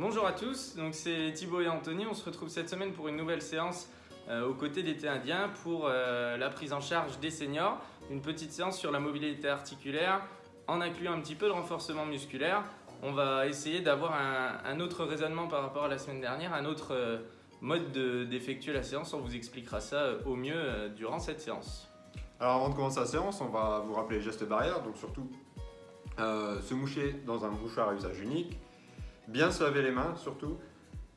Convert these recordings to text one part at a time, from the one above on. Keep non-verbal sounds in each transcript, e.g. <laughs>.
Bonjour à tous, donc c'est Thibaut et Anthony. On se retrouve cette semaine pour une nouvelle séance euh, aux côtés d'été indien pour euh, la prise en charge des seniors. Une petite séance sur la mobilité articulaire en incluant un petit peu de renforcement musculaire. On va essayer d'avoir un, autre raisonnement par rapport à la semaine dernière, un autre euh, mode d'effectuer la séance. On vous expliquera ça au mieux durant cette séance. Alors avant de commencer la séance, on va vous rappeler les gestes barrières, donc surtout se moucher dans un mouchoir à usage unique, Bien se laver les mains surtout.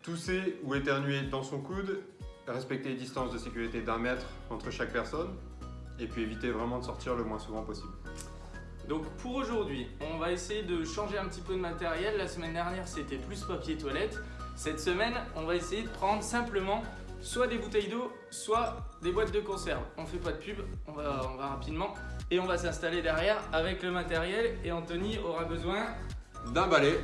Tousser ou éternuer dans son coude. Respecter les distances de sécurité d'un mètre entre chaque personne. Et puis éviter vraiment de sortir le moins souvent possible. Donc pour aujourd'hui, on va essayer de changer un petit peu de matériel. La semaine dernière, c'était plus papier toilette. Cette semaine, on va essayer de prendre simplement soit des bouteilles d'eau, soit des boîtes de conserve. On fait pas de pub, on va, on va rapidement. Et on va s'installer derrière avec le matériel. Et Anthony aura besoin d'un balai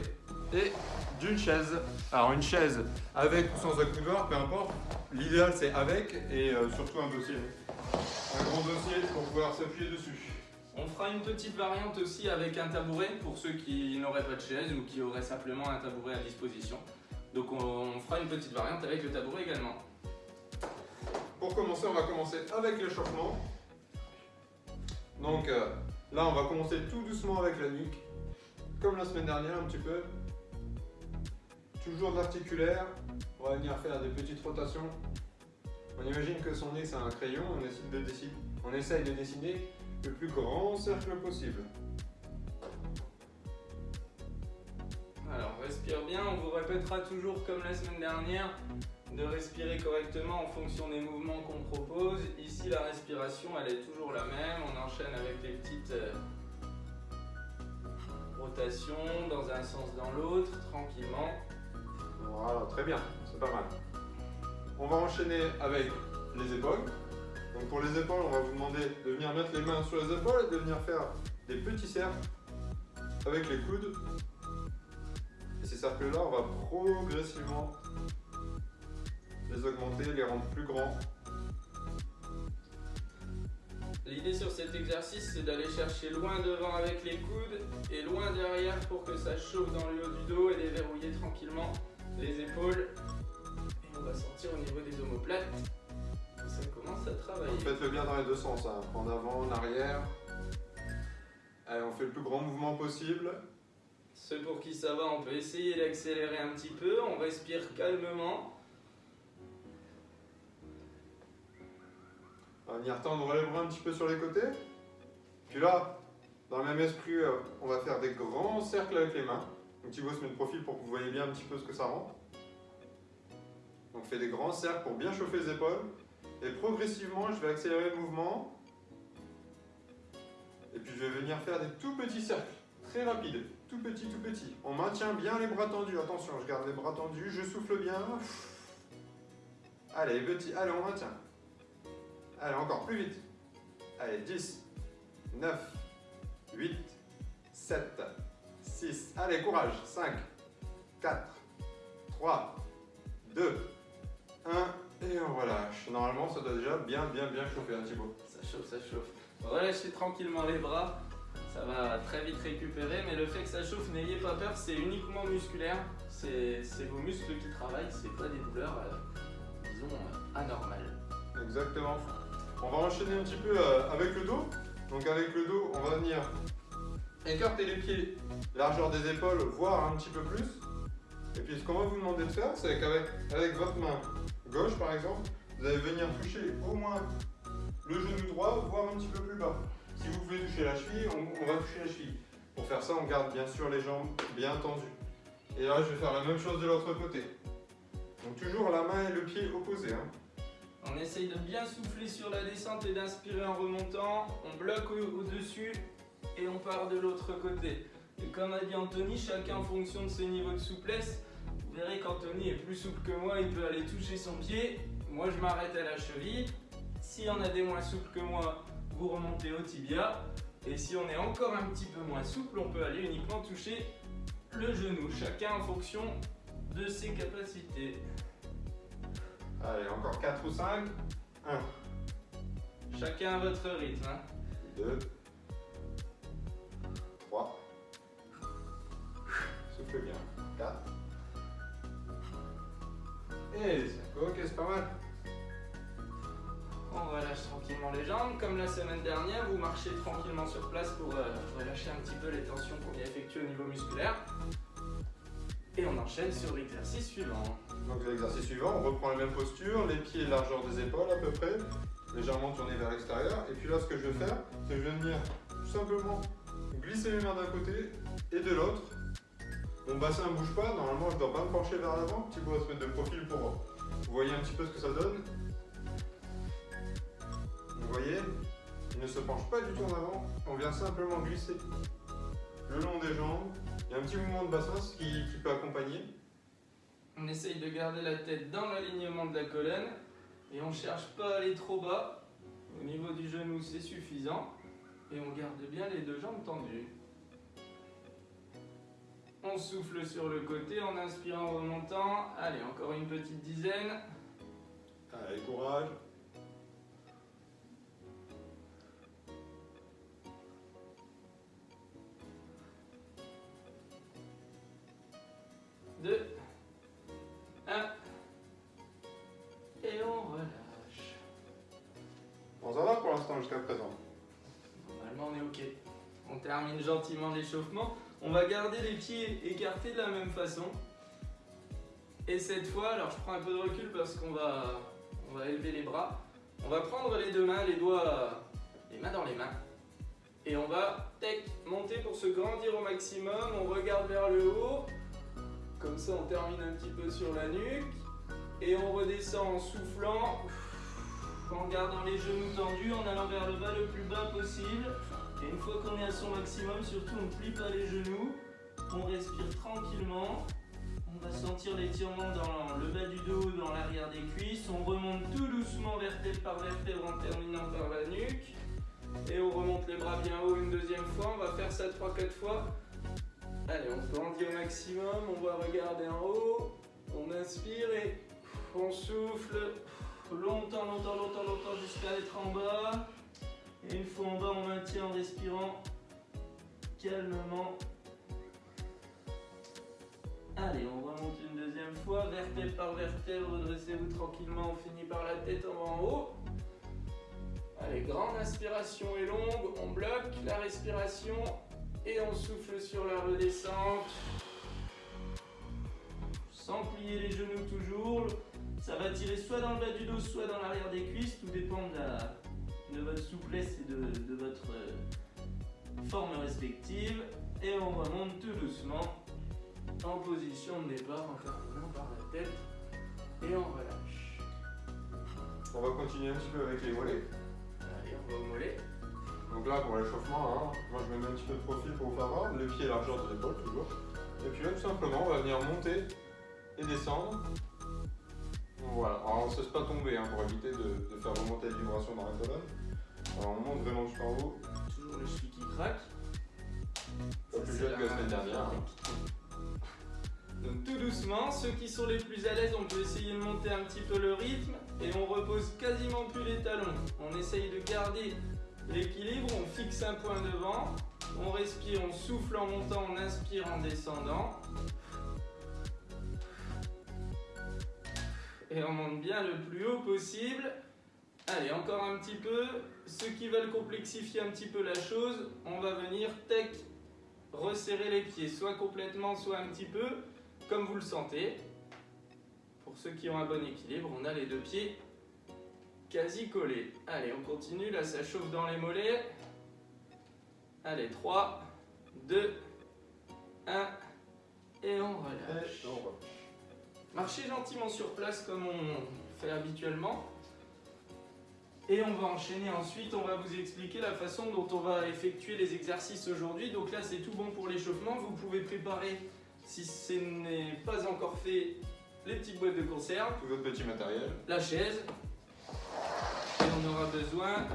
et d'une chaise. Alors une chaise avec ou sans accoudoir, peu importe. L'idéal c'est avec et euh, surtout un dossier. Un grand dossier pour pouvoir s'appuyer dessus. On fera une petite variante aussi avec un tabouret pour ceux qui n'auraient pas de chaise ou qui auraient simplement un tabouret à disposition. Donc on, fera une petite variante avec le tabouret également. Pour commencer, on va commencer avec l'échauffement. Donc euh, là, on va commencer tout doucement avec la nuque. Comme la semaine dernière un petit peu, toujours l'articulaire. On va venir faire des petites rotations. On imagine que son nez c'est un crayon, on essaye, de dessiner, on de dessiner le plus grand cercle possible. Alors respire bien, on vous répétera toujours comme la semaine dernière de respirer correctement en fonction des mouvements qu'on propose. Ici la respiration elle est toujours la même, on enchaîne avec les petites euh, rotations dans un sens dans l'autre tranquillement. Voilà, très bien, c'est pas mal. On va enchaîner avec les épaules. Donc pour les épaules, on va vous demander de venir mettre les mains sur les épaules et de venir faire des petits cercles avec les coudes. Et ces cercles-là, on va progressivement les augmenter, les rendre plus grands. L'idée sur cet exercice, c'est d'aller chercher loin devant avec les coudes et loin derrière pour que ça chauffe dans le haut du dos et les verrouiller tranquillement les épaules. Et on va sortir au niveau des omoplates. Ça commence à travailler. Faites-le bien dans les deux sens, hein. en avant, en arrière. Allez, on fait le plus grand mouvement possible. Ceux pour qui ça va, on peut essayer d'accélérer un petit peu. On respire calmement. On va venir tendre les bras un petit peu sur les côtés. Puis là, dans le même esprit, euh, on va faire des grands cercles avec les mains. Donc Thibaut se met de profil pour que vous voyez bien un petit peu ce que ça rend. Donc fait des grands cercles pour bien chauffer les épaules. Et progressivement, je vais accélérer le mouvement. Et puis je vais venir faire des tout petits cercles, très rapides, tout petits, tout petits. On maintient bien les bras tendus, attention, je garde les bras tendus, je souffle bien. Allez, petit, allez, on maintient. Allez, encore plus vite. Allez, 10, 9, 8, 7, 6. Allez, courage. 5, 4, 3, 2, 1. Et on relâche. Normalement, ça doit déjà bien, bien, bien chauffer, un hein, Thibaut. Ça chauffe, ça chauffe. Relâchez tranquillement les bras. Ça va très vite récupérer, mais le fait que ça chauffe, n'ayez pas peur, c'est uniquement musculaire. C'est vos muscles qui travaillent, c'est pas des douleurs, euh, disons, euh, anormales. Exactement. On va enchaîner un petit peu euh, avec le dos. Donc avec le dos, on va venir écarter les pieds, largeur des épaules, voire un petit peu plus. Et puis ce qu'on va vous demander de faire, c'est qu'avec avec votre main gauche par exemple, vous allez venir toucher au moins le genou droit, voire un petit peu plus bas. Si vous pouvez toucher la cheville, on, va toucher la cheville. Pour faire ça, on garde bien sûr les jambes bien tendues. Et là, je vais faire la même chose de l'autre côté. Donc toujours la main et le pied opposés. Hein. On essaye de bien souffler sur la descente et d'inspirer en remontant. On bloque au-dessus et on part de l'autre côté. Et comme a dit Anthony, chacun en fonction de ses niveaux de souplesse, vous verrez qu'Anthony est plus souple que moi, il peut aller toucher son pied. Moi, je m'arrête à la cheville. S'il y en a des moins souples que moi, vous remontez au tibia. Et si on est encore un petit peu moins souple, on peut aller uniquement toucher le genou. Chacun en fonction de ses capacités. Allez, encore 4 ou 5. 1. Chacun à votre rythme. 2. Hein. 3. Souffle bien. 4. Et ça ok, c'est pas mal? On relâche tranquillement les jambes. Comme la semaine dernière, vous marchez tranquillement sur place pour euh, relâcher un petit peu les tensions qu'on vient effectuer au niveau musculaire. Et on enchaîne sur l'exercice suivant. Donc l'exercice suivant, on reprend la même posture, les pieds largeur des épaules à peu près, légèrement tournés vers l'extérieur. Et puis là, ce que je vais faire, c'est que je vais venir tout simplement glisser mes mains d'un côté et de l'autre. Mon bassin ne bouge pas, normalement je ne dois pas me pencher vers l'avant, petit peu se mettre de profil pour vous voyez un petit peu ce que ça donne. Vous voyez, il ne se penche pas du tout en avant, on vient simplement glisser le long des jambes. Il y a un petit mouvement de bassin qui, qui peut accompagner. On essaye de garder la tête dans l'alignement de la colonne et on ne cherche pas à aller trop bas. Au niveau du genou, c'est suffisant. Et on garde bien les deux jambes tendues. On souffle sur le côté en inspirant, en remontant. Allez, encore une petite dizaine. Allez, courage. 2, 1, et on relâche. Bon, ça va pour l'instant jusqu'à présent. Normalement, on est OK. On termine gentiment l'échauffement. On va garder les pieds écartés de la même façon. Et cette fois, alors je prends un peu de recul parce qu'on va, on va élever les bras. On va prendre les deux mains, les doigts, les mains dans les mains. Et on va tech, monter pour se grandir au maximum. On regarde vers le haut. Comme ça, on termine un petit peu sur la nuque. Et on redescend en soufflant, en gardant les genoux tendus, en allant vers le bas le plus bas possible. Et une fois qu'on est à son maximum, surtout on ne plie pas les genoux. On respire tranquillement. On va sentir l'étirement dans le bas du dos, dans l'arrière des cuisses. On remonte tout doucement vertèbre par vertèbre en terminant par la nuque. Et on remonte les bras bien haut une deuxième fois. On va faire ça 3-4 fois. Allez, on grandit au maximum, on va regarder en haut, on inspire et on souffle longtemps, longtemps, longtemps, longtemps jusqu'à être en bas. Et une fois en bas, on maintient en respirant calmement. Allez, on remonte une deuxième fois, vertèbre par vertèbre, redressez-vous tranquillement, on finit par la tête en haut. Allez, grande inspiration et longue, on bloque la respiration et on souffle sur la redescente. Sans plier les genoux toujours. Ça va tirer soit dans le bas du dos, soit dans l'arrière des cuisses. Tout dépend de, votre souplesse et de, votre euh, forme respective. Et on remonte tout doucement en position de départ en terminant par la tête. Et on relâche. On va continuer un petit peu avec les mollets. Allez, on va au mollet. Donc là, pour l'échauffement, hein, moi je me mets un petit peu de profil pour vous faire voir, les pieds largeur de l'épaule toujours. Et puis là, tout simplement, on va venir monter et descendre. Voilà, alors on ne se laisse pas tomber hein, pour éviter de, faire remonter les vibrations dans la colonne. Alors on monte vraiment jusqu'en haut. Toujours le cheville qui craque. Pas plus jeune que la semaine dernière. Hein. Donc tout doucement, ceux qui sont les plus à l'aise, on peut essayer de monter un petit peu le rythme et on repose quasiment plus les talons. On essaye de garder L'équilibre, on fixe un point devant, on respire, on souffle en montant, on inspire en descendant. Et on monte bien le plus haut possible. Allez, encore un petit peu. Ceux qui veulent complexifier un petit peu la chose, on va venir tech, resserrer les pieds, soit complètement, soit un petit peu, comme vous le sentez. Pour ceux qui ont un bon équilibre, on a les deux pieds quasi collé. Allez, on continue. Là, ça chauffe dans les mollets. Allez, 3, 2, 1. Et on relâche. Marchez gentiment sur place comme on fait habituellement. Et on va enchaîner ensuite, on va vous expliquer la façon dont on va effectuer les exercices aujourd'hui. Donc là, c'est tout bon pour l'échauffement. Vous pouvez préparer, si ce n'est pas encore fait, les petites boîtes de conserve. Tout votre petit matériel. La chaise, on aura besoin.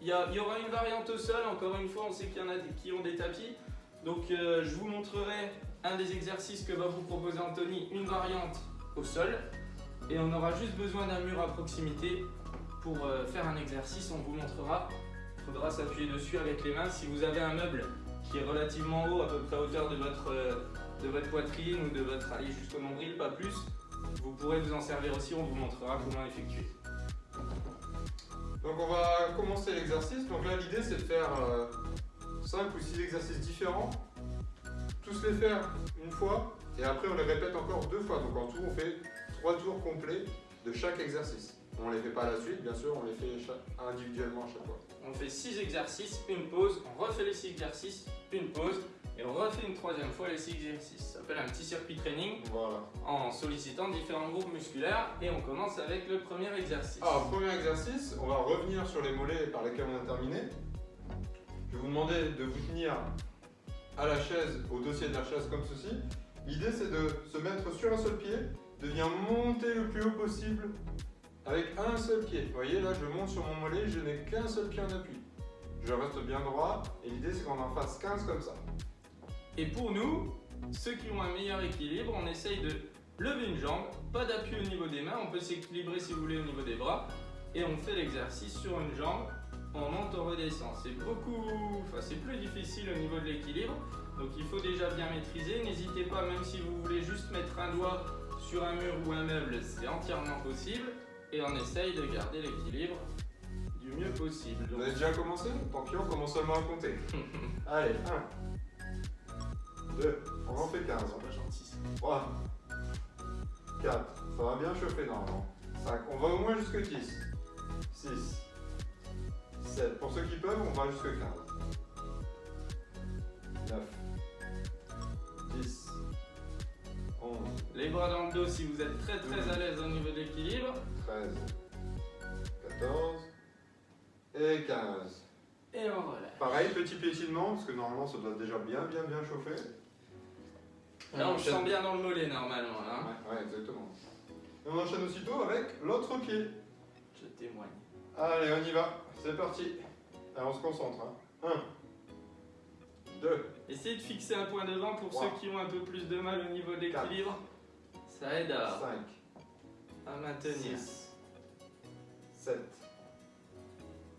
Il y, aura une variante au sol, encore une fois, on sait qu'il y en a qui ont des tapis. Donc euh, je vous montrerai un des exercices que va vous proposer Anthony, une variante au sol. Et on aura juste besoin d'un mur à proximité pour euh, faire un exercice, on vous montrera. Il faudra s'appuyer dessus avec les mains. Si vous avez un meuble qui est relativement haut, à peu près à hauteur de votre, euh, de votre poitrine ou de votre allée jusqu'au nombril, pas plus, vous pourrez vous en servir aussi, on vous montrera comment effectuer. Donc on va commencer l'exercice. Donc là l'idée c'est de faire 5 euh, ou 6 exercices différents. Tous les faire une fois et après on les répète encore deux fois. Donc en tout on fait 3 tours complets de chaque exercice. On ne les fait pas à la suite, bien sûr, on les fait individuellement à chaque fois. On fait 6 exercices, une pause, on refait les 6 exercices, une pause, et on refait une troisième fois les 6 exercices. Ça s'appelle un petit circuit training voilà. en sollicitant différents groupes musculaires et on commence avec le premier exercice. Alors, premier exercice, on va revenir sur les mollets par lesquels on a terminé. Je vais vous demander de vous tenir à la chaise, au dossier de la chaise comme ceci. L'idée c'est de se mettre sur un seul pied, de bien monter le plus haut possible avec un seul pied. Vous voyez là, je monte sur mon mollet, je n'ai qu'un seul pied en appui. Je reste bien droit et l'idée c'est qu'on en fasse 15 comme ça. Et pour nous, ceux qui ont un meilleur équilibre, on essaye de lever une jambe, pas d'appui au niveau des mains, on peut s'équilibrer si vous voulez au niveau des bras, et on fait l'exercice sur une jambe, on monte, on redescend. C'est beaucoup, enfin c'est plus difficile au niveau de l'équilibre, donc il faut déjà bien maîtriser. N'hésitez pas, même si vous voulez juste mettre un doigt sur un mur ou un meuble, c'est entièrement possible et on essaye de garder l'équilibre du mieux possible. Vous avez déjà commencé? Tant pis, on commence seulement à compter. <laughs> Allez, 1, 2, on en fait 15. 3, 4, ça va bien chauffer normalement. 5, on va au moins jusque 10. 6, 7, pour ceux qui peuvent, on va jusque 15. 9, 10, 11. Les bras dans le dos si vous êtes très très à l'aise au niveau de l'équilibre. 13, 14 et 15. Et on relâche. Pareil, petit piétinement, parce que normalement ça doit déjà bien bien bien chauffer. Là on, le sent bien dans le mollet normalement. Hein ouais, exactement. Et on enchaîne aussitôt avec l'autre pied. Je témoigne. Allez, on y va. C'est parti. Allez, on se concentre. 1, 2. Essayez de fixer un point devant pour ceux qui ont un peu plus de mal au niveau de l'équilibre. Ça aide à, 5, à maintenir. 6, 7,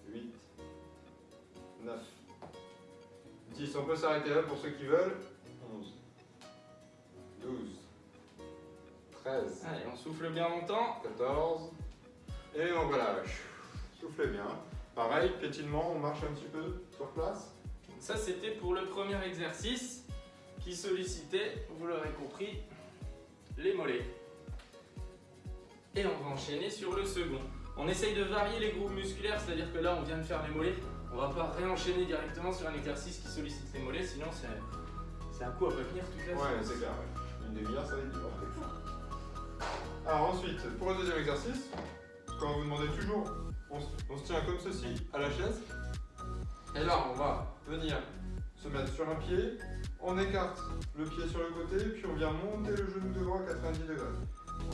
8, 9, 10. On peut s'arrêter là pour ceux qui veulent. 11, 12, 13. Allez, on souffle bien longtemps. 14. Et on relâche. Soufflez bien. Pareil, piétinement, on marche un petit peu sur place. Ça, c'était pour le premier exercice qui sollicitait, vous l'aurez compris, les mollets. Et on va enchaîner sur le second. On essaye de varier les groupes musculaires, c'est-à-dire que là, on vient de faire les mollets. On va pas réenchaîner directement sur un exercice qui sollicite les mollets, sinon c'est un coup à pas tenir toute la Ouais, c'est clair. Une demi-heure, ça va être dur. Alors ensuite, pour le deuxième exercice, quand vous demandez toujours, on se tient comme ceci à la chaise. Et là, on va venir se mettre sur un pied, on écarte le pied sur le côté, puis on vient monter le genou devant à 90 degrés.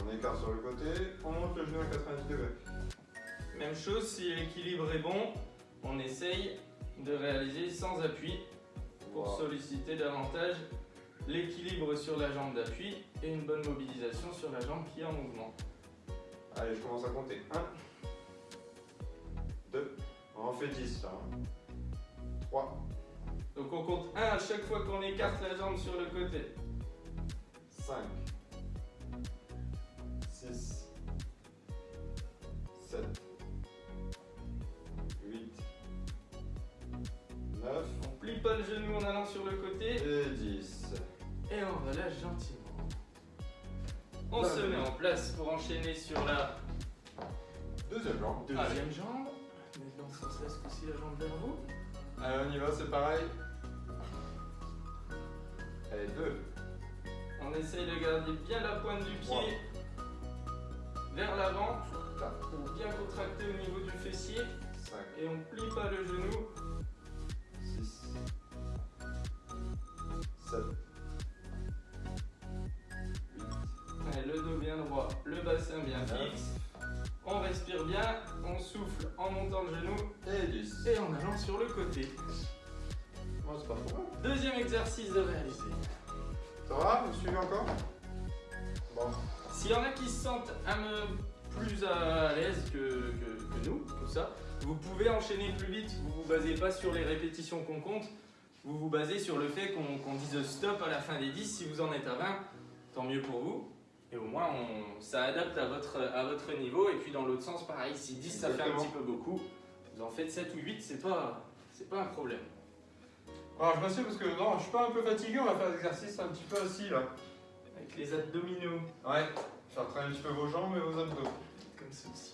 On écarte sur le côté, on monte le genou à 90 degrés. Même chose, si l'équilibre est bon, on essaye de réaliser sans appui pour solliciter davantage l'équilibre sur la jambe d'appui et une bonne mobilisation sur la jambe qui est en mouvement. Allez, je commence à compter. 1, 2, on en fait 10 là. 3, donc on compte 1 à chaque fois qu'on écarte la jambe sur le côté. 5, 6, 7, 8, 9. On plie pas le genou en allant sur le côté. Et 10. Et on relâche gentiment. On se met en place pour enchaîner sur la deuxième jambe. Deuxième jambe. Mais dans ce sens-là, ce la jambe vers vous. Allez, on y va, c'est pareil. Allez, deux. On essaye de garder bien la pointe du pied vers l'avant pour bien contracter au niveau du fessier. Et on plie pas le genou. 6, 7, 8. Allez, le dos bien droit, le bassin bien fixe. En montant le genou. Et 10. Et en allant sur le côté. Deuxième exercice de réaliser. Ça va Vous suivez encore? Bon. S'il y en a qui se sentent un peu plus à l'aise que, nous, tout ça, vous pouvez enchaîner plus vite. Vous vous basez pas sur les répétitions qu'on compte. Vous vous basez sur le fait qu'on dise stop à la fin des 10. Si vous en êtes à 20, tant mieux pour vous. Et au moins, on, ça adapte à votre, à votre niveau. Et puis dans l'autre sens, pareil, si 10 ça fait un petit peu beaucoup, vous en faites 7 ou 8, c'est pas, c'est pas un problème. Alors je m'assieds parce que non, je suis pas un peu fatigué, on va faire des exercices un petit peu assis là. Avec les abdominaux, Ouais. Faire travailler un petit peu vos jambes et vos abdos. comme ceci.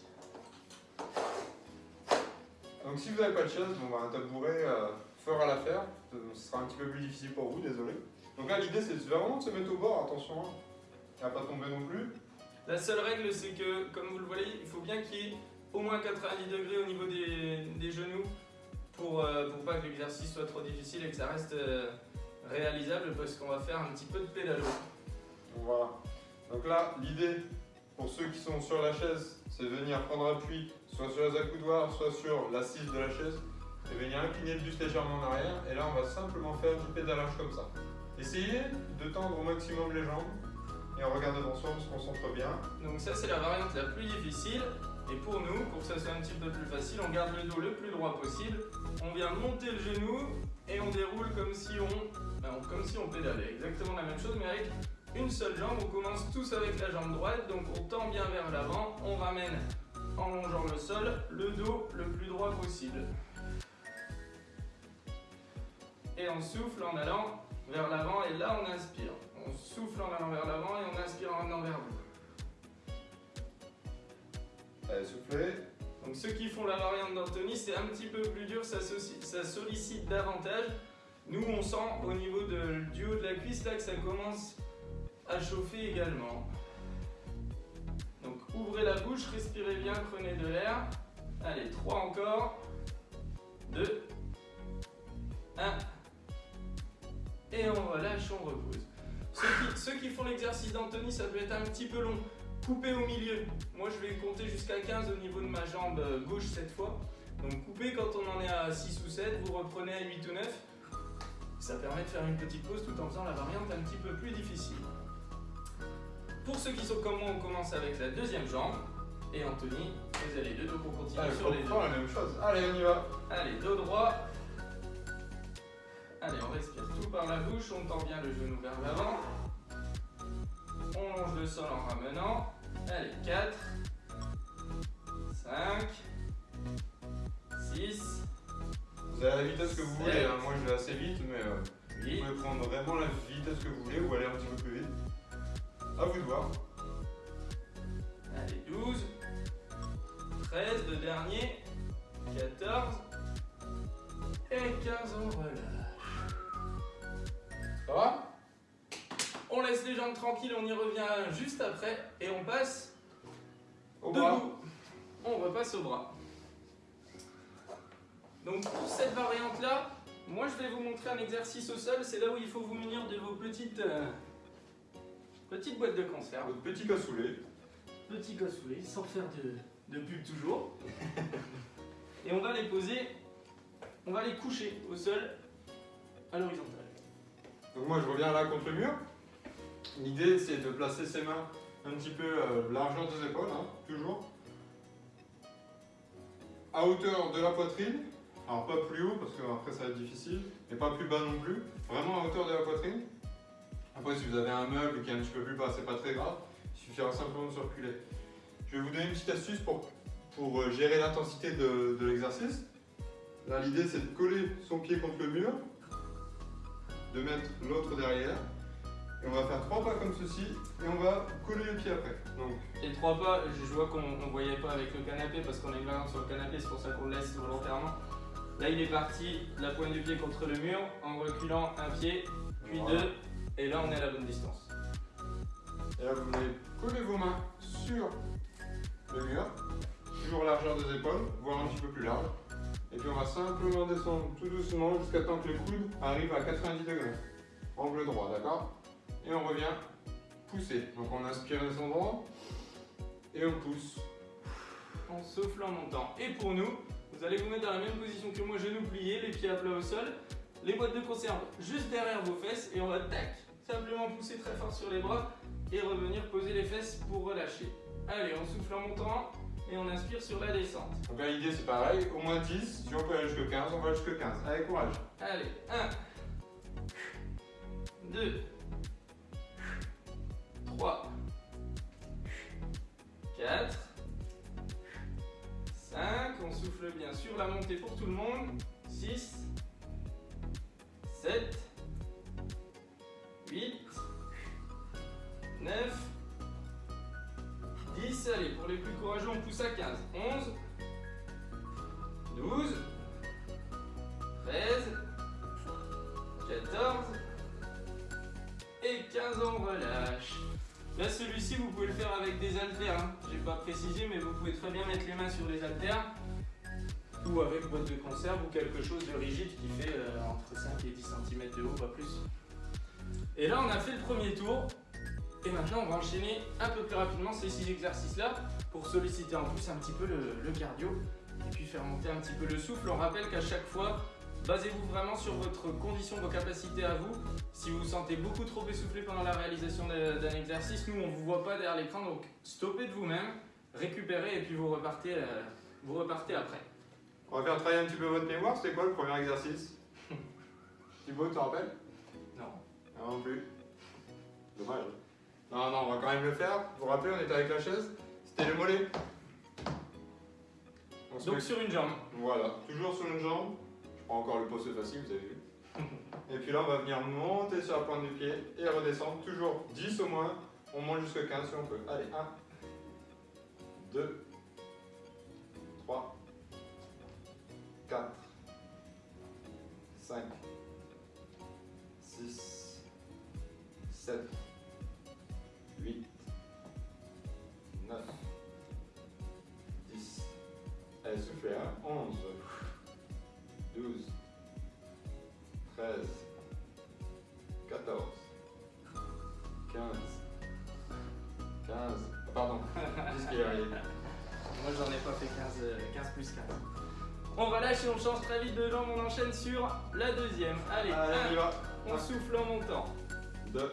Donc si vous n'avez pas de chaise, bon, bah, un tabouret euh, fera l'affaire. Euh, Ce sera un petit peu plus difficile pour vous, désolé. Donc là l'idée c'est vraiment de se mettre au bord, attention, hein. Pas tomber non plus. La seule règle, c'est que, comme vous le voyez, il faut bien qu'il y ait au moins 90 degrés au niveau des, des genoux pour, euh, pour pas que l'exercice soit trop difficile et que ça reste euh, réalisable parce qu'on va faire un petit peu de pédalo. Voilà. Donc là l'idée pour ceux qui sont sur la chaise, c'est de venir prendre appui soit sur les accoudoirs, soit sur l'assise de la chaise et venir incliner le buste légèrement en arrière. Et là on va simplement faire du pédalage comme ça. Essayez de tendre au maximum les jambes et on regarde devant soi, on se concentre bien. Donc ça, c'est la variante la plus difficile. Et pour nous, pour que ça soit un petit peu plus facile, on garde le dos le plus droit possible. On vient monter le genou et on déroule comme si on, ben, comme si on pédalait. Exactement la même chose, mais avec une seule jambe. On commence tous avec la jambe droite, donc on tend bien vers l'avant. On ramène en longeant le sol, le dos le plus droit possible. Et on souffle en allant vers l'avant et là on inspire. On souffle en allant vers l'avant et on inspire en revenant vers vous. Allez, soufflez. Donc ceux qui font la variante d'Anthony, c'est un petit peu plus dur, ça, sollicite davantage. Nous, on sent au niveau de- du haut de la cuisse là que ça commence à chauffer également. Donc ouvrez la bouche, respirez bien, prenez de l'air. Allez, 3 encore. 2. 1. Et on relâche, on repose. Ceux qui, ceux qui font l'exercice d'Anthony, ça peut être un petit peu long. Coupez au milieu. Moi, je vais compter jusqu'à 15 au niveau de ma jambe euh, gauche cette fois. Donc, coupez quand on en est à 6 ou 7, vous reprenez à 8 ou 9. Ça permet de faire une petite pause tout en faisant la variante un petit peu plus difficile. Pour ceux qui sont comme moi, on commence avec la deuxième jambe. Et Anthony, vous allez deux dos pour continuer Allez, sur les deux. on la même chose. Allez, on y va. Allez, dos droit. Allez, on respire tout par la bouche, on tend bien le genou vers l'avant. On longe le sol en ramenant. Allez, 4, 5, 6, Vous avez la vitesse que vous voulez. Hein. Moi, je vais assez vite, mais euh, vous 8, pouvez prendre vraiment la vitesse que vous voulez ou aller un petit peu plus vite. À vous de voir. allez, 12, 13, le dernier, 14 et 15, on relâche. Ça va? On laisse les jambes tranquilles, on y revient juste après et on passe Au bras. Debout. On repasse au bras. Donc pour cette variante là, moi je vais vous montrer un exercice au sol. C'est là où il faut vous munir de vos petites, euh, petites boîtes de conserve. Votre petit cassoulet. Petits cassoulets, sans faire de, de pub toujours. <laughs> Et on va les poser, on va les coucher au sol à l'horizontale. Donc moi, je reviens là contre le mur. L'idée, c'est de placer ses mains un petit peu euh, largeur des épaules, hein, toujours. À hauteur de la poitrine. Alors pas plus haut parce que après ça va être difficile, mais pas plus bas non plus. Vraiment à hauteur de la poitrine. Après, si vous avez un meuble qui est un petit peu plus bas, c'est pas très grave. Il suffira simplement de circuler. Je vais vous donner une petite astuce pour, pour euh, gérer l'intensité de l'exercice. Là, l'idée, c'est de coller son pied contre le mur, de mettre l'autre derrière. Et on va faire trois pas comme ceci, et on va coller le pied après. Donc, Les trois pas, je je vois qu'on ne voyait pas avec le canapé parce qu'on a une variante sur le canapé, c'est pour ça qu'on le laisse volontairement. Là, il est parti, la pointe du pied contre le mur, en reculant un pied, puis Voilà. deux, et là, on est à la bonne distance. Et là, vous venez coller vos mains sur le mur, toujours largeur des épaules, voire un petit peu plus large. Et puis on va simplement descendre tout doucement jusqu'à temps que le coude arrive à 90 degrés. Angle droit, d'accord? Et on revient pousser. Donc on inspire descendant et on pousse. En souffle en montant. Et pour nous, vous allez vous mettre dans la même position que moi, genoux pliés, les pieds à plat au sol, les boîtes de conserve juste derrière vos fesses, et on va tac, simplement pousser très fort sur les bras et revenir poser les fesses pour relâcher. Allez, on souffle en montant et on inspire sur la descente. Donc là l'idée c'est pareil, au moins 10, si on peut aller jusqu'à 15, on va jusqu'à 15. Allez, courage. Allez, 1, 2, 3, 4, 5, on souffle bien sur la montée pour tout le monde, 6, 7, 8, 9, 10, allez, pour les plus courageux, on pousse à 15, 11, 12, 13, 14 et 15, on relâche. Là, celui-ci, vous pouvez le faire avec des haltères. Hein. J'ai pas précisé, mais vous pouvez très bien mettre les mains sur les haltères ou avec boîte de conserve ou quelque chose de rigide qui fait euh, entre 5 et 10 cm de haut, pas plus. Et là, on a fait le premier tour. Et maintenant, on va enchaîner un peu plus rapidement ces 6 exercices-là pour solliciter en plus un petit peu le, cardio et puis faire monter un petit peu le souffle. On rappelle qu'à chaque fois, Basez-vous vraiment sur votre condition, vos capacités à vous. Si vous vous sentez beaucoup trop essoufflé pendant la réalisation d'un exercice, nous on ne vous voit pas derrière l'écran, donc stoppez de vous-même, récupérez et puis vous repartez, euh, vous repartez après. On va faire travailler un petit peu votre mémoire. C'était quoi le premier exercice? <laughs> Thibaut, tu te rappelles? Non. Non plus. Dommage. Non, non, on va quand même le faire. Vous vous rappelez, on était avec la chaise C'était le mollet. Donc sur une jambe. Voilà, toujours sur une jambe. Je prends encore le poste facile, vous avez vu. Et puis là, on va venir monter sur la pointe du pied et redescendre. Toujours 10 au moins. On monte jusqu'à 15 si on peut. Allez, 1, 2, 3, 4, 5, 6, 7, 8, 9, 10. Allez, soufflez, hein. 11, 12, 13, 14, 15, 15, pardon, <laughs> qu'il Moi j'en ai pas fait 15, 15 plus 15. On relâche et on change très vite de jambe, on enchaîne sur la deuxième. Allez, Allez on y va. On souffle en montant. 2,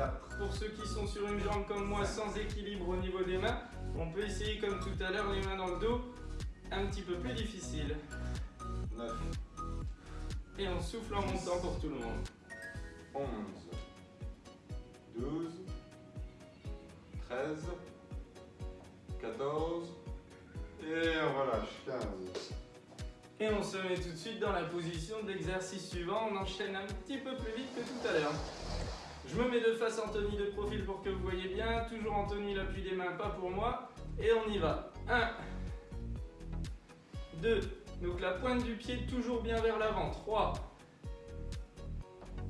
4. Pour ceux qui sont sur une jambe comme moi sans équilibre au niveau des mains, on peut essayer comme tout à l'heure les mains dans le dos un petit peu plus difficile. 9. Et on souffle en montant pour tout le monde. 11. 12. 13. 14. Et on relâche. 15. Et on se met tout de suite dans la position de l'exercice suivant. On enchaîne un petit peu plus vite que tout à l'heure. Je me mets de face Anthony de profil pour que vous voyez bien. Toujours Anthony, l'appui des mains, pas pour moi. Et on y va. 1, 2. Donc la pointe du pied toujours bien vers l'avant. 3,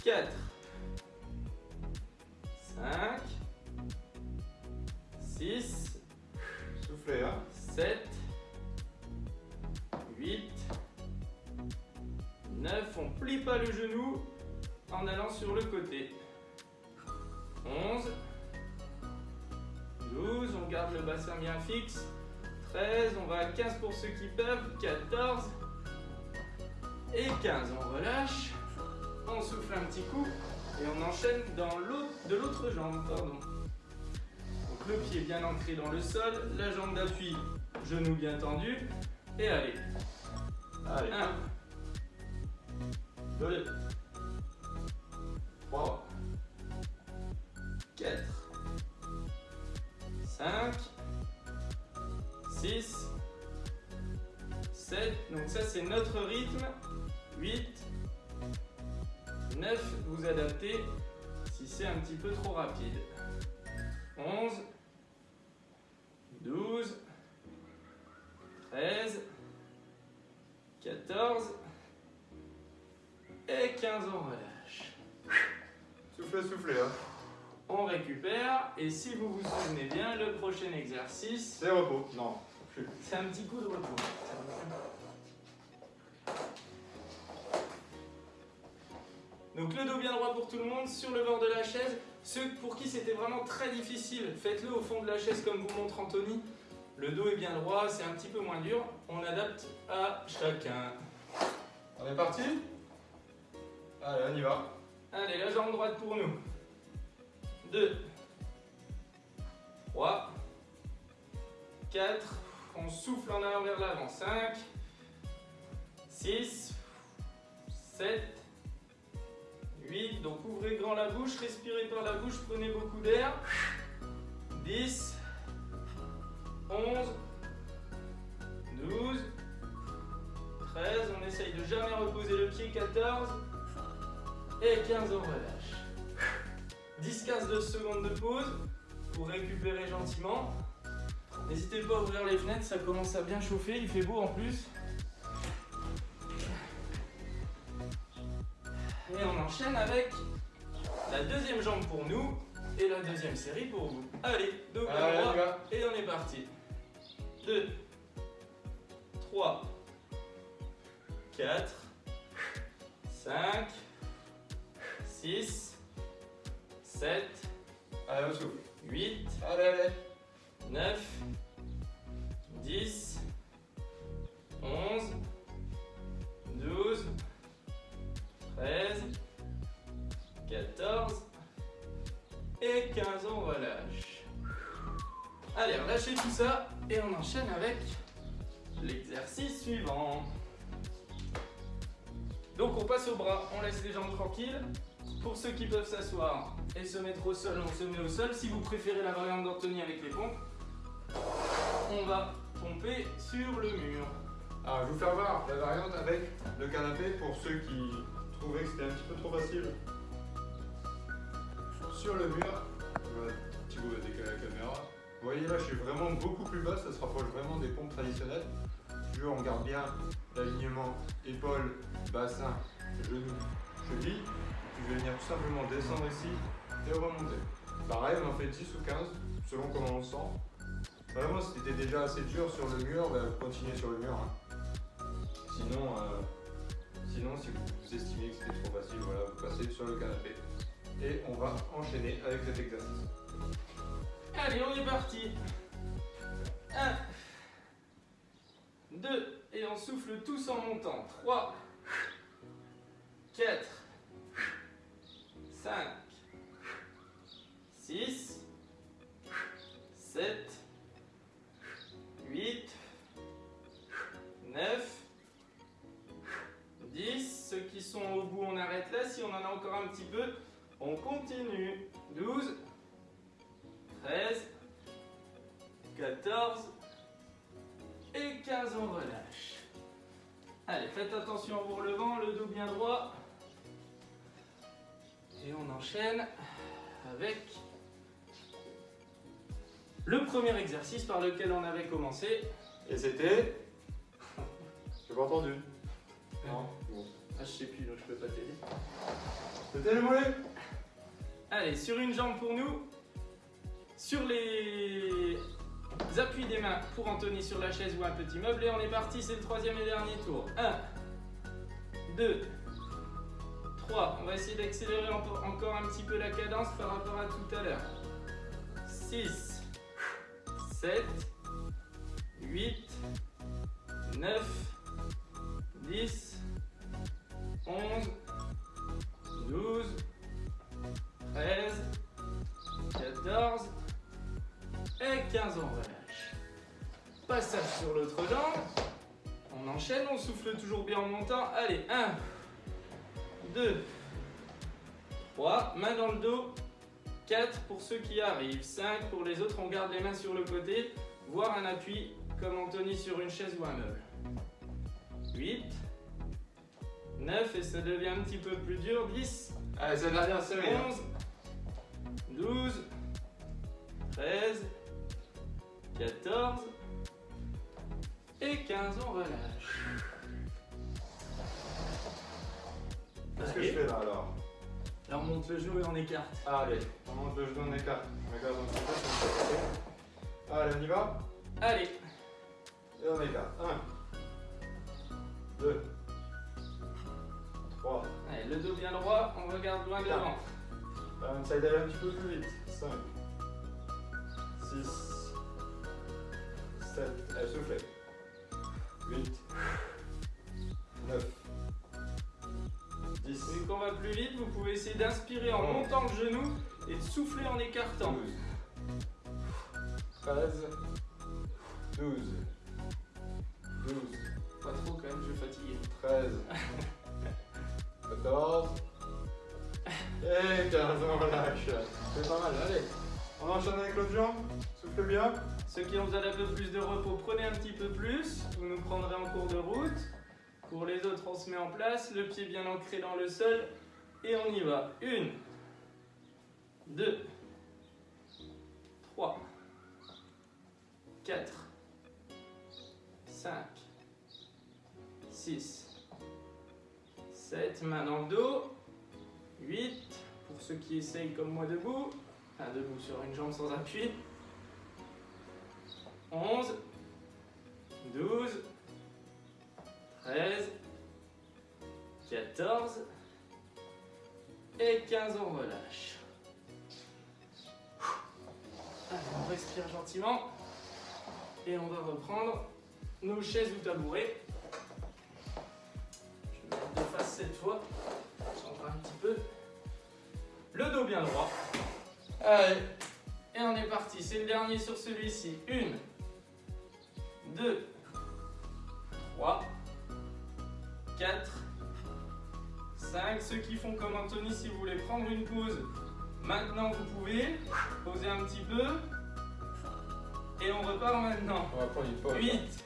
4, 5, 6, Soufflez, hein 7, 8, 9. On plie pas le genou en allant sur le côté. 11, 12, on garde le bassin bien fixe. 13, on va à 15 pour ceux qui peuvent, 14 et 15. On relâche, on souffle un petit coup et on enchaîne dans de l'autre jambe. Pardon. Donc le pied bien ancré dans le sol, la jambe d'appui, genou bien tendu et allez. Allez, 1, 2, 6, 7, donc ça c'est notre rythme, 8, 9, vous adaptez si c'est un petit peu trop rapide, 11, 12, 13, 14 et 15 on relâche. Soufflez, soufflez. Hein. On récupère et si vous vous souvenez bien, le prochain exercice, C'est repos. Non. C'est un petit coup de repos. Donc le dos bien droit pour tout le monde, sur le bord de la chaise. Ceux pour qui c'était vraiment très difficile, faites-le au fond de la chaise comme vous montre Anthony. Le dos est bien droit, c'est un petit peu moins dur. On adapte à chacun. On est parti? Allez, on y va. Allez, la jambe droite pour nous. 2, 3, 4, on souffle en allant vers l'avant. 5, 6, 7, 8, donc ouvrez grand la bouche, respirez par la bouche, prenez beaucoup d'air. 10, 11, 12, 13, on essaye de jamais reposer le pied, 14, et 15, on relâche. 10-15 secondes de pause pour récupérer gentiment. N'hésitez pas à ouvrir les fenêtres, ça commence à bien chauffer, il fait beau en plus. Et on enchaîne avec la deuxième jambe pour nous et la deuxième série pour vous. Allez, dos Allez, droit on y va. et on est parti. 2, 3, 4, 5, 6, 7, Allez, on souffle. 8, Allez, allez. 9, 10, 11, 12, 13, 14 et 15, on relâche. Allez, relâchez tout ça et on enchaîne avec l'exercice suivant. Donc on passe au bras, on laisse les jambes tranquilles. Pour ceux qui peuvent s'asseoir et se mettre au sol, on se met au sol. Si vous préférez la variante d'Anthony avec les pompes, on va pomper sur le mur. Alors, je vais vous faire voir la variante avec le canapé pour ceux qui trouvaient que c'était un petit peu trop facile. Sur le mur, Thibaut va décaler la caméra. Vous voyez là, je suis vraiment beaucoup plus bas, ça se rapproche vraiment des pompes traditionnelles. Je on garde bien l'alignement épaule, bassin, genou, cheville. Je vais venir tout simplement descendre ici et remonter. Pareil, on en fait 10 ou 15 selon comment on le sent. Vraiment, si c'était déjà assez dur sur le mur, bah, continuez sur le mur. hein. Sinon, euh, sinon, si vous, vous estimez que c'était trop facile, voilà, vous passez sur le canapé. Et on va enchaîner avec cet exercice. Allez, on est parti. 1, 2, et on souffle tous en montant. 3, 4, 5, là. Si on en a encore un petit peu, on continue. 12, 13, 14 et 15, on relâche. Allez, faites attention en vous relevant, le dos bien droit. Et on enchaîne avec le premier exercice par lequel on avait commencé. Et c'était? <laughs> J'ai pas entendu. Non, bon. Ah, je sais plus, donc je peux pas t'aider. C'était le mollet Allez, sur une jambe pour nous. Sur les appuis des mains pour Anthony sur la chaise ou un petit meuble. Et on est parti, c'est le troisième et dernier tour. 1, 2, 3. On va essayer d'accélérer en- encore un petit peu la cadence par rapport à tout à l'heure. 6, 7, 8, 9, Allez, 1, 2, 3, main dans le dos. 4 pour ceux qui arrivent. 5 pour les autres, on garde les mains sur le côté, voire un appui comme Anthony sur une chaise ou un meuble. 8, 9 et ça devient un petit peu plus dur. 10, Allez, c'est la dernière série. hein. 11, 12, 13, 14 et 15, on relâche. Qu'est-ce que je fais là alors Là, on monte le genou et on écarte. Allez, on monte le genou, on écarte. On on passer. Allez, on y va Allez, Et on écarte. 1, 2, 3. Allez, le dos bien droit, on regarde loin devant. Là, on essaye d'aller un petit peu plus vite. 5, 6, 7. Allez, soufflez. 8, essayer d'inspirer en montant le genou et de souffler en écartant. 12, 13, 12, 12, Pas trop quand même, je vais fatiguer. 13, 14, Et 15, on relâche. C'est pas mal, allez. On enchaîne avec l'autre jambe. Souffle bien. Ceux qui ont besoin d'un peu plus de repos, prenez un petit peu plus. Vous nous prendrez en cours de route. Pour les autres, on se met en place, le pied bien ancré dans le sol. Et on y va. Une, deux, trois, quatre, cinq, six, sept. Main dans le dos. Huit. Pour ceux qui essayent comme moi debout. Enfin, debout sur une jambe sans appui. 11, 12, 13, 14 et 15, on relâche. Allez, on respire gentiment et on va reprendre nos chaises ou tabourets. Je vais mettre de face cette fois, change un petit peu. Le dos bien droit. Allez, et on est parti. C'est le dernier sur celui-ci. Une, 2, 3, 4, 5. Ceux qui font comme Anthony, si vous voulez prendre une pause, maintenant vous pouvez poser un petit peu. Et on repart maintenant. On va prendre une pause. 8,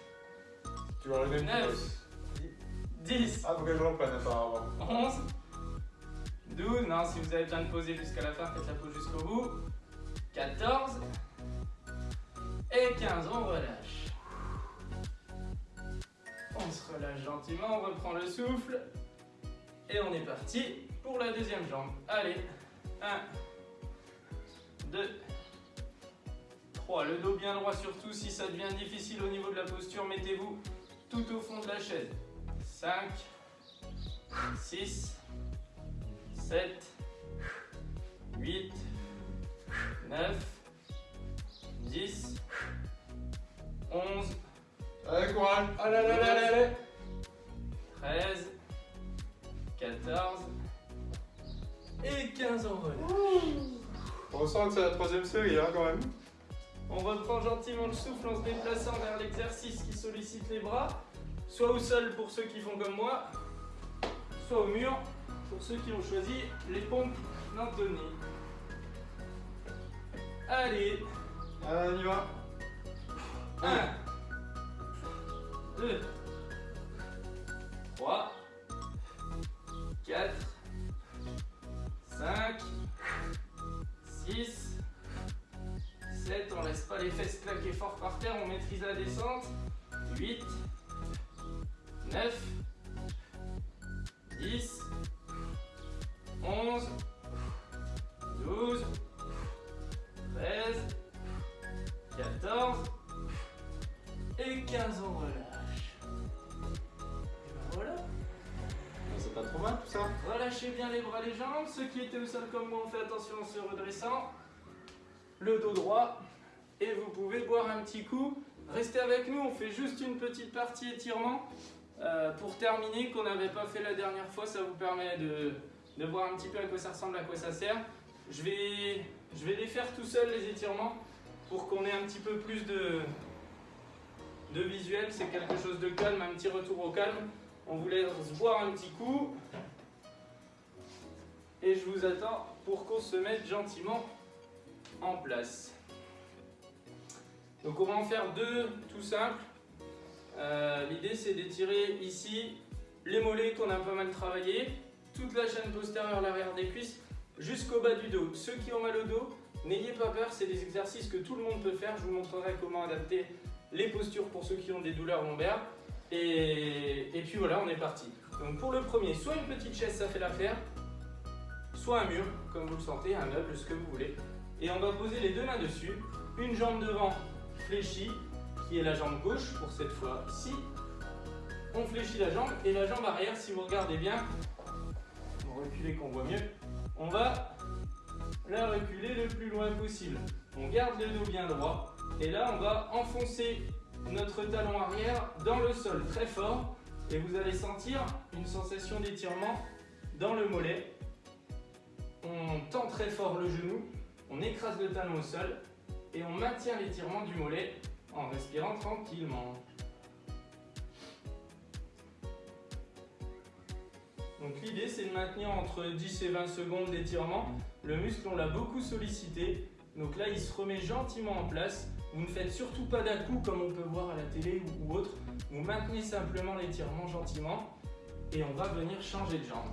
Tu vas enlever une 9, pause. 10, Ah, faut que je reprenne apparemment. 11, 12. Non, si vous avez besoin de poser jusqu'à la fin, faites la pause jusqu'au bout. 14 et 15. On relâche. On se relâche gentiment, on reprend le souffle. Et on est parti pour la deuxième jambe. Allez, 1, 2, 3. Le dos bien droit surtout. Si ça devient difficile au niveau de la posture, mettez-vous tout au fond de la chaise. 5, 6, 7, 8, 9, 10, 11, Allez, courage. Allez, allez, allez, allez. On sent que c'est la troisième série, hein, quand même. On reprend gentiment le souffle en se déplaçant vers l'exercice qui sollicite les bras, soit au sol pour ceux qui font comme moi, soit au mur pour ceux qui ont choisi les pompes d'Anthony. Allez, Allez, on y va. 1, 2, les fesses claquer fort par terre, on maîtrise la descente. 8, 9, 10, 11, 12, 13, 14 et 15 on relâche. Et ben voilà. C'est pas trop mal tout ça. Relâchez bien les bras, les jambes. Ceux qui étaient au sol comme moi, on fait attention en se redressant. Le dos droit. Et vous pouvez boire un petit coup. Restez avec nous, on fait juste une petite partie étirement. euh, pour terminer, qu'on n'avait pas fait la dernière fois, ça vous permet de, de voir un petit peu à quoi ça ressemble, à quoi ça sert. Je vais, je vais les faire tout seul, les étirements, pour qu'on ait un petit peu plus de, de visuel. C'est quelque chose de calme, un petit retour au calme. On vous laisse boire un petit coup. Et je vous attends pour qu'on se mette gentiment en place. Donc on va en faire deux tout simples. Euh, L'idée c'est d'étirer ici les mollets qu'on a pas mal travaillé, toute la chaîne postérieure, l'arrière des cuisses, jusqu'au bas du dos. Ceux qui ont mal au dos, n'ayez pas peur, c'est des exercices que tout le monde peut faire. Je vous montrerai comment adapter les postures pour ceux qui ont des douleurs lombaires. Et, et puis voilà, on est parti. Donc pour le premier, soit une petite chaise, ça fait l'affaire, soit un mur, comme vous le sentez, un meuble, ce que vous voulez. Et on va poser les deux mains dessus, une jambe devant fléchie, qui est la jambe gauche pour cette fois-ci. On fléchit la jambe et la jambe arrière, si vous regardez bien, reculer qu'on voit mieux, on va la reculer le plus loin possible. On garde le dos bien droit et là on va enfoncer notre talon arrière dans le sol très fort et vous allez sentir une sensation d'étirement dans le mollet. On tend très fort le genou, on écrase le talon au sol et on maintient l'étirement du mollet en respirant tranquillement. Donc l'idée c'est de maintenir entre 10 et 20 secondes d'étirement. Le muscle on l'a beaucoup sollicité, donc là il se remet gentiment en place. Vous ne faites surtout pas dà comme on peut voir à la télé ou autre. Vous maintenez simplement l'étirement gentiment et on va venir changer de jambe.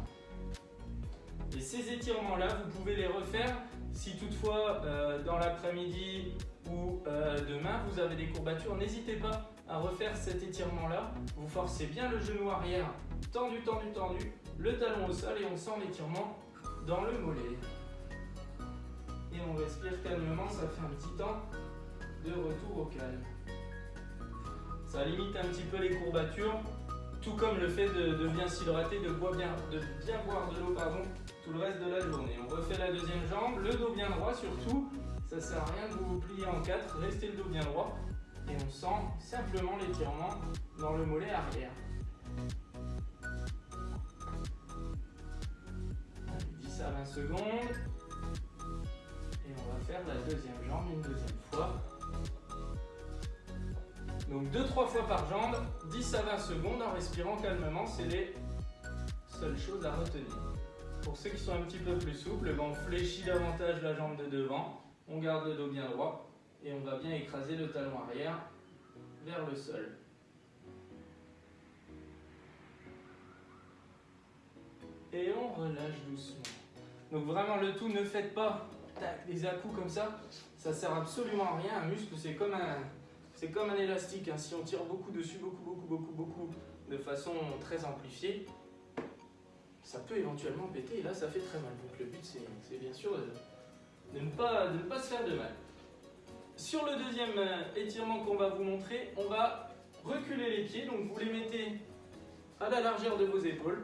Et ces étirements là, vous pouvez les refaire si toutefois euh, dans l'après-midi ou euh, demain vous avez des courbatures, n'hésitez pas à refaire cet étirement là. Vous forcez bien le genou arrière, tendu, tendu, tendu, le talon au sol et on sent l'étirement dans le mollet. Et on respire calmement, ça fait un petit temps de retour au calme. Ça limite un petit peu les courbatures, tout comme le fait de, bien s'hydrater, de, de bien boire de l'eau pardon, tout le reste de la journée. On refait la deuxième jambe, le dos bien droit surtout, ça sert à rien de vous plier en quatre, restez le dos bien droit et on sent simplement l'étirement dans le mollet arrière. 10 à 20 secondes et on va faire la deuxième jambe une deuxième fois. Donc 2-3 fois par jambe, 10 à 20 secondes en respirant calmement, c'est les seules choses à retenir. Pour ceux qui sont un petit peu plus souples, on fléchit davantage la jambe de devant, on garde le dos bien droit et on va bien écraser le talon arrière vers le sol. Et on relâche doucement. Donc vraiment le tout, ne faites pas des à comme ça, ça sert absolument à rien. Un muscle c'est comme un, c'est comme un élastique. Hein. Si on tire beaucoup dessus, beaucoup, beaucoup, beaucoup, beaucoup, de façon très amplifiée, ça peut éventuellement péter et là ça fait très mal. Donc le but c'est bien sûr de, ne pas, ne pas se faire de mal. Sur le deuxième euh, étirement qu'on va vous montrer, on va reculer les pieds. Donc vous les mettez à la largeur de vos épaules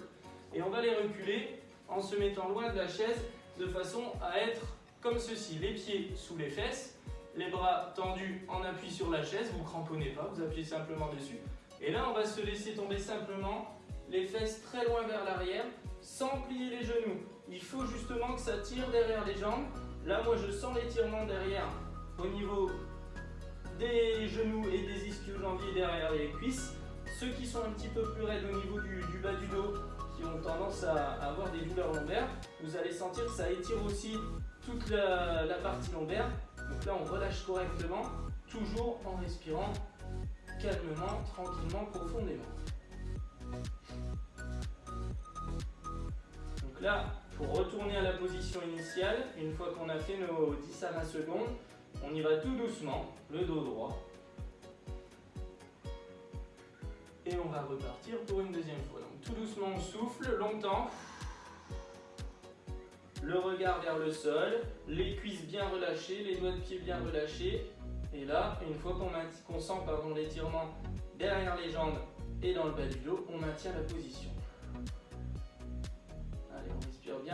et on va les reculer en se mettant loin de la chaise de façon à être comme ceci. Les pieds sous les fesses, les bras tendus en appui sur la chaise, vous cramponnez pas, vous appuyez simplement dessus. Et là on va se laisser tomber simplement les fesses très loin vers l'arrière sans plier les genoux. Il faut justement que ça tire derrière les jambes. Là moi je sens l'étirement derrière au niveau des genoux et des ischio-jambiers derrière les cuisses. Ceux qui sont un petit peu plus raides au niveau du, bas du dos, qui ont tendance à, avoir des douleurs lombaires, vous allez sentir que ça étire aussi toute la, la partie lombaire. Donc là, on relâche correctement, toujours en respirant calmement, tranquillement, profondément. Pour retourner à la position initiale, une fois qu'on a fait nos 10 à 20 secondes, on y va tout doucement, le dos droit. Et on va repartir pour une deuxième fois. Donc tout doucement, on souffle longtemps. Le regard vers le sol, les cuisses bien relâchées, les doigts de pied bien relâchés. Et là, une fois qu'on sent l'étirement derrière les jambes et dans le bas du dos, on maintient la position.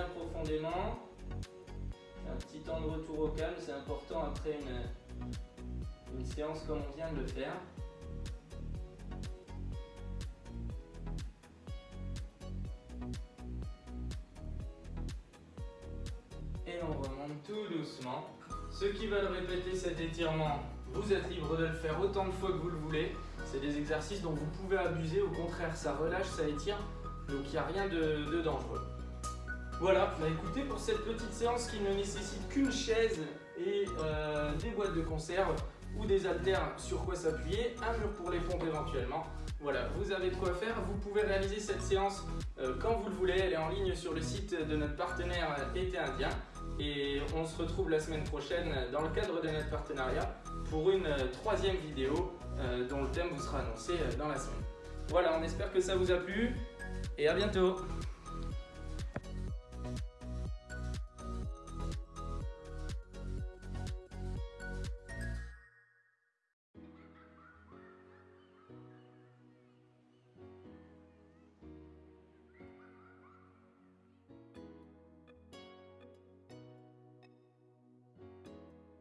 Profondément un petit temps de retour au calme, c'est important après une séance comme on vient de le faire. Et on remonte tout doucement. Ceux qui veulent répéter cet étirement, vous êtes libre de le faire autant de fois que vous le voulez. C'est des exercices dont vous pouvez abuser, au contraire ça relâche, ça étire, donc il n'y a rien de dangereux. Voilà, bah écoutez, pour cette petite séance qui ne nécessite qu'une chaise et euh, des boîtes de conserve ou des haltères sur quoi s'appuyer, un mur pour les pompes éventuellement. Voilà, vous avez de quoi faire. Vous pouvez réaliser cette séance euh, quand vous le voulez. Elle est en ligne sur le site de notre partenaire Été Indien. Et on se retrouve la semaine prochaine dans le cadre de notre partenariat pour une euh, troisième vidéo dont le thème vous sera annoncé dans la semaine. Voilà, on espère que ça vous a plu et à bientôt